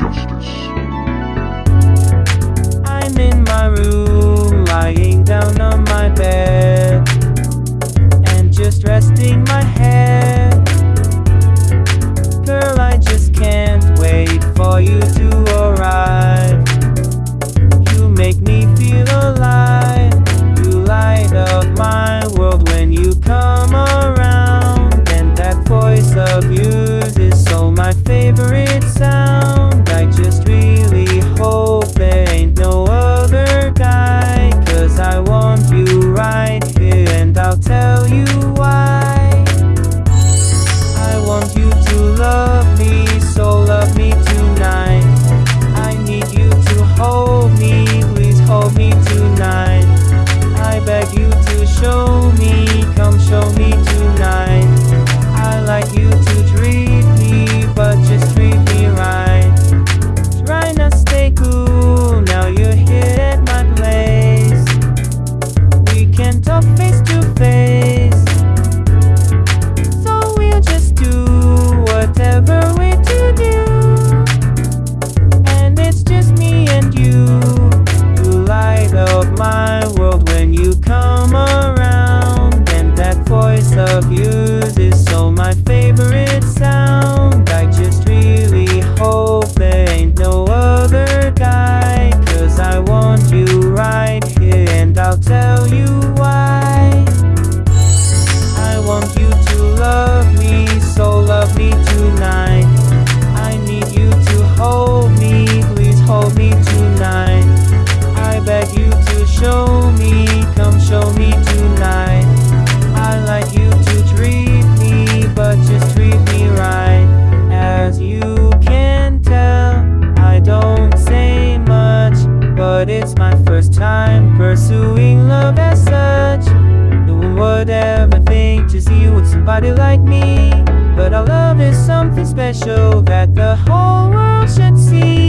justice. I'm in my room, lying down on my bed, and just resting my head. Girl, I just can't wait for you to arrive. You make me feel alive. You light up my world when you come around, and that voice of yours is so my favorite. tell you pursuing love as such. No one would ever think to see you with somebody like me. But our love is something special that the whole world should see.